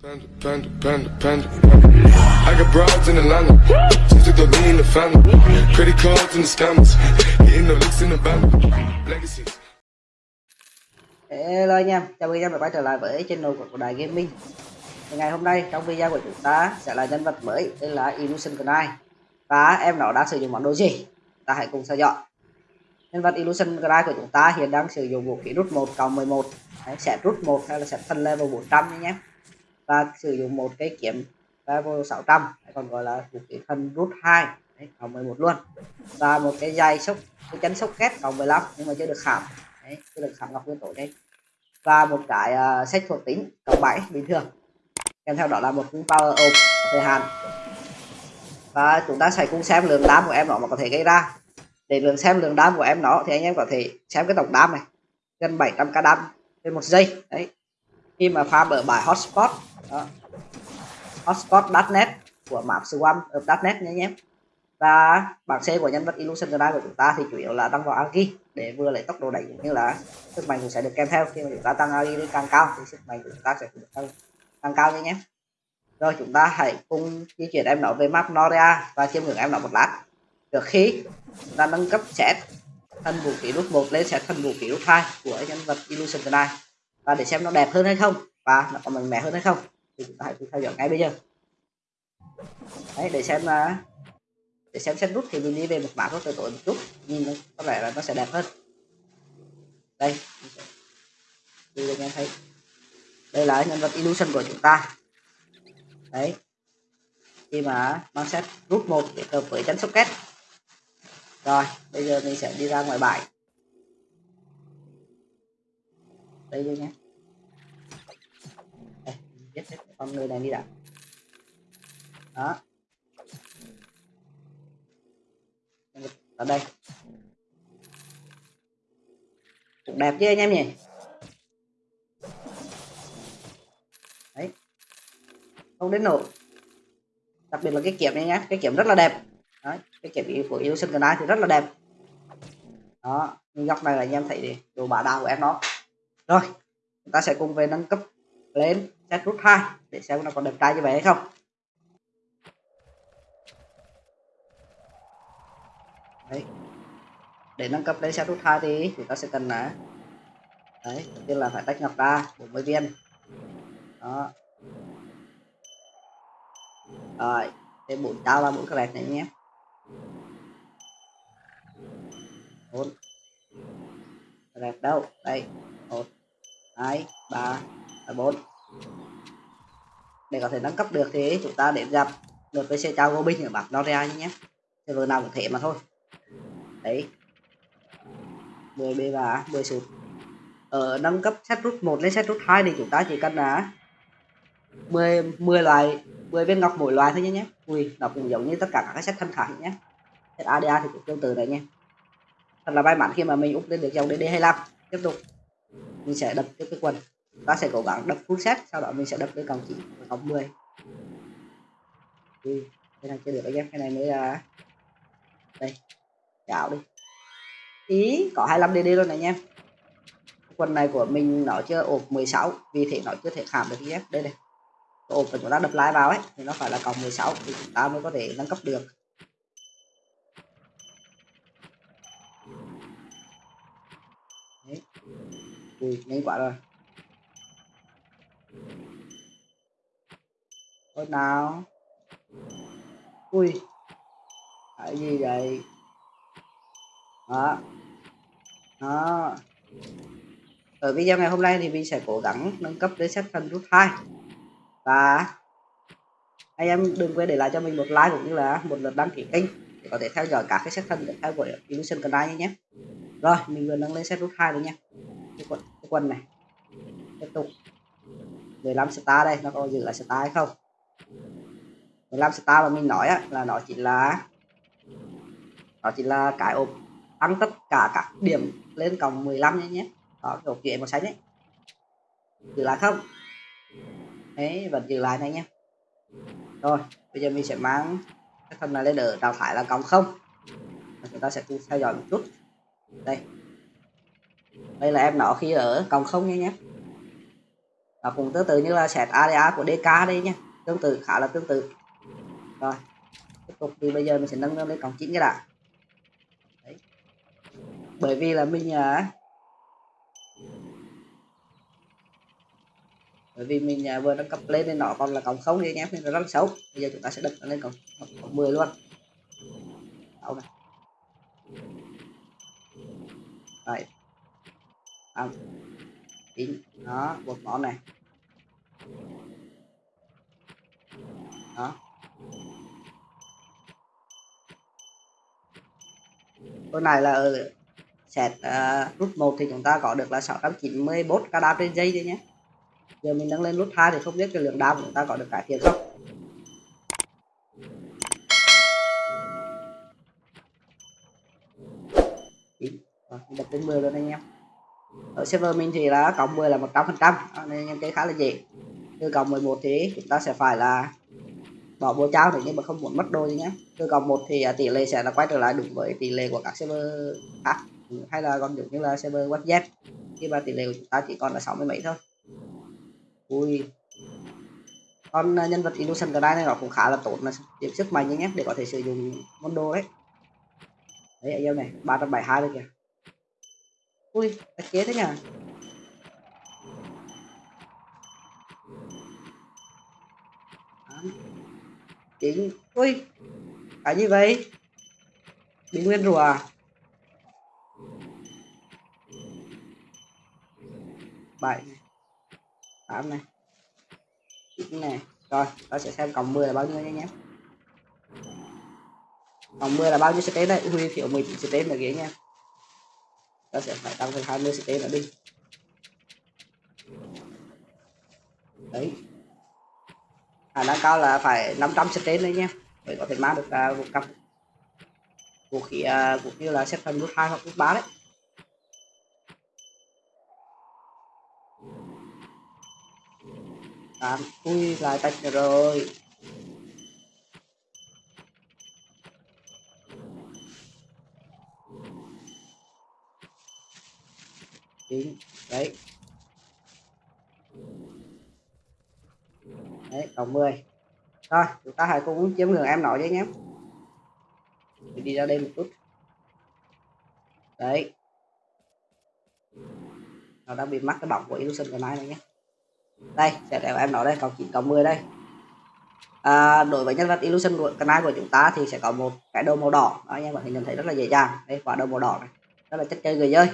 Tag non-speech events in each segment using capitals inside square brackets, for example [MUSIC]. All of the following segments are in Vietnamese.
Panda, panda, panda, panda. I got broads in Atlanta. Just took the lean in the family. Credit cards and the scammers. Hitting the licks in the band. Legacies. Hello anh em, chào mừng anh em đã quay trở lại với channel của Đài Gaming Thì Ngày hôm nay trong video của chúng ta sẽ là nhân vật mới tên là Illusion Knight Và em nó đang sử dụng món đồ gì? Ta hãy cùng theo dõi Nhân vật Illusion Knight của chúng ta hiện đang sử dụng vũ khí rút 1 cộng 11 Đấy, sẽ rút 1 hay là sẽ thân level 400 nhé nhé và sử dụng một cái kiếm level 600 hay còn gọi là vũ khí thân rút 2 Đấy, cộng 11 luôn. Và một cái dây sốc, cái chấn sốc két cộng 15 nhưng mà chưa được khảm. Đấy, chưa được khảm ngọc nguyên tổ đây và một cái uh, sách thuộc tính cộng 7 bình thường. Kèm theo đó là một cung power up thời hạn. Và chúng ta sẽ cùng xem lượng đam của em nó mà có thể gây ra. Để lượng xem lượng đam của em nó thì anh em có thể xem cái tổng đam này. Gần 700 k đam trên một giây. Đấy. Khi mà farm ở bài hotspot đó. hotspot.net của map swam of ờ, .net nhé anh em. Và bảng C của nhân vật Illusion Knight của chúng ta thì chủ yếu là tăng vào agi để vừa lấy tốc độ đẩy cũng như là sức mạnh cũng sẽ được kèm theo. Khi mà chúng ta tăng agi lên càng cao thì sức mạnh của chúng ta sẽ được tăng, tăng cao nhé nhé rồi chúng ta hãy cùng di chuyển em nó về map Noria và chiêm ngưỡng em nó một lát. Trước khi chúng ta nâng cấp set thân vũ khí rút một lên set thân vũ khí rút hai của nhân vật Illusion Knight và để xem nó đẹp hơn hay không và nó có mạnh mẽ hơn hay không thì chúng ta hãy cùng theo dõi ngay bây giờ. Đấy, để xem là để xem xét rút thì mình đi về một mã có tối tối một chút. Nhìn nó có vẻ là nó sẽ đẹp hơn. Đây đi anh em thấy. Đây là nhân vật illusion của chúng ta. Đấy. Khi mà mang set rút một để hợp với chân socket. Rồi, bây giờ mình sẽ đi ra ngoài bài đây nhé đây, hết con người này đi đã. Đó. Ở đây. Cũng đẹp chứ anh em nhỉ? Đấy. Không đến nổi đặc biệt là cái kiểm này nhé cái kiểm rất là đẹp. Đấy cái kiểm của yêu sinh thì rất là đẹp. Đó nhưng góc này là anh em thấy đi đồ bả đạo của em nó rồi chúng ta sẽ cùng về nâng cấp lên set root 2 để xem nó còn đẹp trai như vậy hay không. Đấy. Để nâng cấp lên set root 2 thì chúng ta sẽ cần là, đấy, đầu tiên là phải tách ngọc ra 40 viên. Đó. Rồi, thêm bốn tao là bốn cái này nhé. Bốn. Đẹp đâu? Đây. Một, hai, ba, bốn để có thể nâng cấp được thì chúng ta đến gặp lượt với xe trao binh ở bản Noria nhé. Vừa nào cũng thể mà thôi. Đấy. 10 b và 10 sụt. Ở nâng cấp set rút 1 lên set rút 2 thì chúng ta chỉ cần là 10 10 loại 10 viên ngọc mỗi loại thôi nhé nhé. Ui, nó cũng giống như tất cả các set thân khác nhé. Set ADA thì cũng tương tự đấy nhé. Thật là may mắn khi mà mình úp lên được dòng DD25 tiếp tục. Mình sẽ đập tiếp cái quần ta sẽ cố gắng đập full set, sau đó mình sẽ đập cái cộng 9 cộng 10 ừ. cái này chưa được anh em, cái này mới là đây chảo đi. Ý, có 25 dd luôn này em. Quần này của mình nó chưa ộp 16 vì thế nó chưa thể khảm được ef đây này ộp của chúng ta đập lại vào ấy, thì nó phải là cộng 16 thì chúng ta mới có thể nâng cấp được. Đấy. ui, nhanh quá rồi. Thôi nào ui cái gì vậy? Đó. Đó. Ở video ngày hôm nay thì mình sẽ cố gắng nâng cấp đến set thân rút 2 và anh em đừng quên để lại cho mình một like cũng như là một lượt đăng ký kênh để có thể theo dõi các cái set thân tiếp theo của Illusion Knight nhé rồi mình vừa nâng lên set rút 2 rồi nha. Cái quần, cái quần này. Tiếp tục. 15 star đây nó có giữ lại star hay không? 15 star mà mình nói á, là nó chỉ là nó chỉ là cái ốp tăng tất cả các điểm lên cộng 15 nhé nhé. Đó kiểu chuyện màu xanh đấy giữ lại không? Đấy vẫn giữ lại này nhé. Rồi bây giờ mình sẽ mang cái phần này lên ở đào thải là cộng không. Chúng ta sẽ cùng theo dõi một chút. Đây. Đây là em nó khi ở cộng không nhé nhé. Và cũng tương tự như là set area của DK đây nhé. Tương tự khá là tương tự rồi tiếp tục thì bây giờ mình sẽ nâng lên cổng chính cái đã. Đấy. bởi vì là mình à, bởi vì mình à, vừa nâng cấp lên nên nó còn là cổng không thì em nên là rất là xấu. Bây giờ chúng ta sẽ đặt lên cổng cổng 10 luôn. Đâu này. Rồi không chín đó một món này. Đó. Con này là ở set uh, rút 1 thì chúng ta có được là 694 ca đam trên giây thôi nhé. Giờ mình nâng lên rút 2 thì không biết cái lượng đam của chúng ta có được cải thiện không. Đập đến 10 luôn anh em. Ở server mình thì là cộng 10 là 100 phần trăm nên cái khá là dễ. Từ cộng 11 thì chúng ta sẽ phải là bỏ vô trao thì nhưng mà không muốn mất đôi nhé từ cộng một thì à, tỷ lệ sẽ là quay trở lại đúng với tỷ lệ của các server khác. Hay là còn giống như là server webjet khi mà tỷ lệ của chúng ta chỉ còn là 60 mấy thôi. Ui. Con à, nhân vật illusion cái này nó cũng khá là tốt là điểm sức mạnh nhé để có thể sử dụng món đồ đấy đấy anh em này 372 được kìa. Ui đặc chế thế nhỉ chín ui cái gì vậy. Bị nguyên rùa à? bảy này. Tám này. Chín này. Rồi ta sẽ xem cộng 10 là bao nhiêu nha nhé. Cộng 10 là bao nhiêu sẽ đây? Ui thiếu 19 sẽ là ghế nha. Ta sẽ phải tăng thêm 20 sẽ nữa đi. Đấy. À, khả năng cao là phải 500 set đấy nhé mới có thể mang được uh, một cặp vũ khí uh, vũ khí là xếp phần nút hai hoặc nút ba đấy. Tám ui lại tách rồi. Chín đấy đấy cộng 10 rồi chúng ta hãy cùng chiếm ngưỡng em nói với nhé Mình đi ra đây một chút. Đấy. Nó đang bị mắc cái bọc của illusion cái này này nhé đây sẽ để em nói đây cộng 9 cộng 10 đây. À, đối với nhân vật illusion của canal của chúng ta thì sẽ có một cái đầu màu đỏ. Đó, anh em có thể nhìn thấy rất là dễ dàng. Đây quả đầu màu đỏ này. Rất là chất chơi người chơi.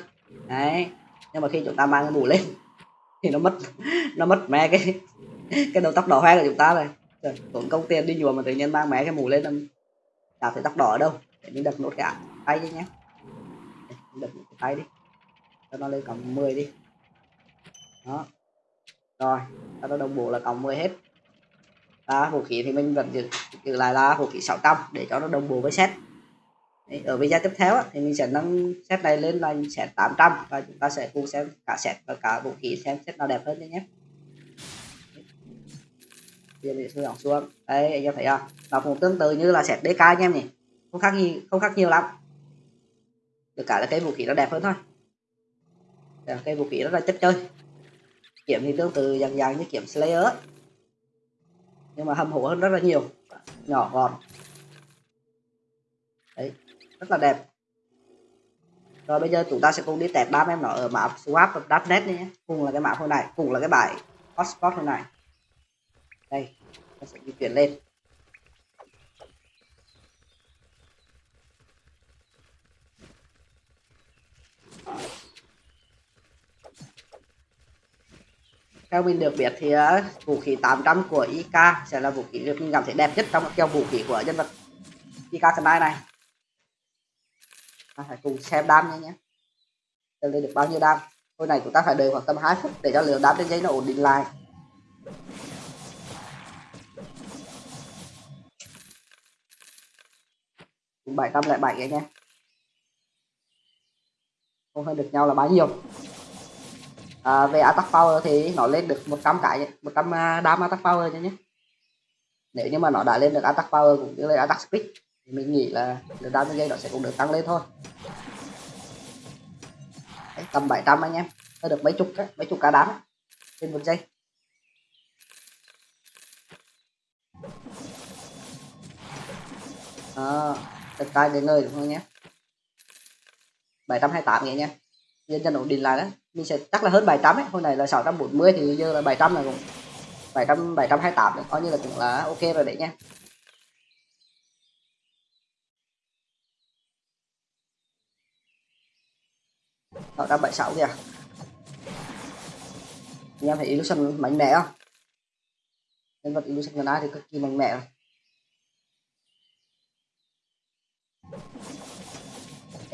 Đấy. Nhưng mà khi chúng ta mang cái mũ lên [LAUGHS] thì nó mất [LAUGHS] nó mất mẹ cái [LAUGHS] cái đầu tóc đỏ hoe của chúng ta này. Trời, tốn công tiền đi nhuộm mà tự nhiên mang mẹ cái mũ lên làm chả thấy tóc đỏ ở đâu. Để mình đập nốt cái tay đi nhé đập nốt cái tay đi. Cho nó lên cộng 10 đi. Đó. Rồi ta nó đồng bộ là cộng 10 hết. À, vũ khí thì mình vẫn giữ, giữ lại là vũ khí 600 để cho nó đồng bộ với set. Đấy, ở video tiếp theo thì mình sẽ nâng set này lên là set 800 và chúng ta sẽ cùng xem cả set và cả vũ khí xem set nào đẹp hơn nhé bây giờ mình xuống. Đấy, anh em thấy không? Nó cũng tương tự như là set DK anh em nhỉ? Không khác gì không khác nhiều lắm. Được cả là cái vũ khí nó đẹp hơn thôi. Cái vũ khí rất là chất chơi. Kiếm thì tương tự dạng dạng như kiếm Slayer. Nhưng mà hâm hổ hơn rất là nhiều. Nhỏ gọn. Đấy, rất là đẹp. Rồi bây giờ chúng ta sẽ cùng đi tẹp ba em nó ở map swap.net nhé. Cùng là cái map hôm này cùng là cái bài hotspot hôm này đây ta sẽ di chuyển lên. Theo mình được biết thì uh, vũ khí 800 của IK sẽ là vũ khí được mình cảm thấy đẹp nhất trong các dòng vũ khí của nhân vật IK Kanai này. Ta phải cùng xem đam nha nhé. Xem lên được bao nhiêu đam? Hồi này chúng ta phải đợi khoảng tầm 2 phút để cho lượng đam trên dây nó ổn định lại. 707 anh em không hơn được nhau là bao nhiêu. À, về attack power thì nó lên được 100 cái 100 à, đam attack power nhé nhé. Nếu như mà nó đã lên được attack power cũng như là attack speed thì mình nghĩ là được đam giây nó sẽ cũng được tăng lên thôi. Đấy, tầm 700 anh em. Hơi được mấy chục ấy, mấy chục cá đám trên một giây. À, đất đai để nơi đúng không nhé? 728 vậy nha. Nhân dân ổn định lại đó. Mình sẽ chắc là hơn 700 ấy. Hôm nay là 640 thì giờ là 700 là cũng 700 728 đấy. Coi như là cũng là ok rồi đấy nha. sáu trăm bảy kìa. Anh em thấy illusion mạnh mẽ không? Nhân vật illusion gần ai thì cực kỳ mạnh mẽ rồi.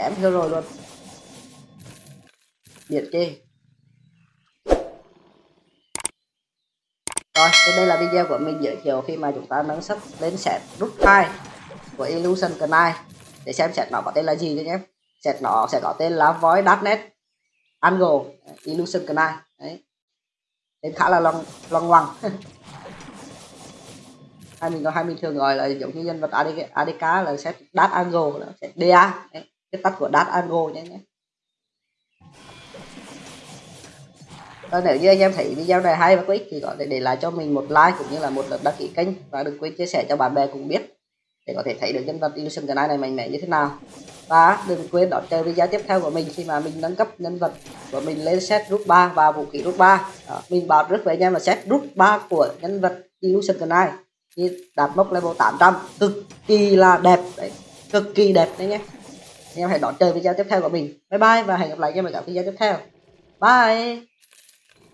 Chém theo rồi luôn. Biệt chi. Rồi thì đây là video của mình giới thiệu khi mà chúng ta nâng sắp đến set rút 2 của illusion Knight để xem set nó có tên là gì cho nhé. Set nó sẽ có tên là void.net angle illusion Knight đấy. Tên khá là long long ngoằng. [LAUGHS] Hai mình có hai mình thường gọi là giống như nhân vật ADK, ADK là set dark angle là set DA đấy, cái tắt của dat angle nhé nhé. Và nếu như anh em thấy video này hay và có ích thì có thể để lại cho mình một like cũng như là một lượt đăng ký kênh. Và đừng quên chia sẻ cho bạn bè cùng biết để có thể thấy được nhân vật Illusion cái này mạnh mẽ như thế nào. Và đừng quên đón chờ video tiếp theo của mình khi mà mình nâng cấp nhân vật của mình lên set rút 3 và vũ khí rút 3 Đó, mình bảo rất với anh em là set rút 3 của nhân vật Illusion cái đạt mốc level 800 cực kỳ là đẹp. Đấy cực kỳ đẹp đấy nhé anh em hãy đón chờ video tiếp theo của mình. Bye bye và hẹn gặp lại cho mọi các video tiếp theo. Bye!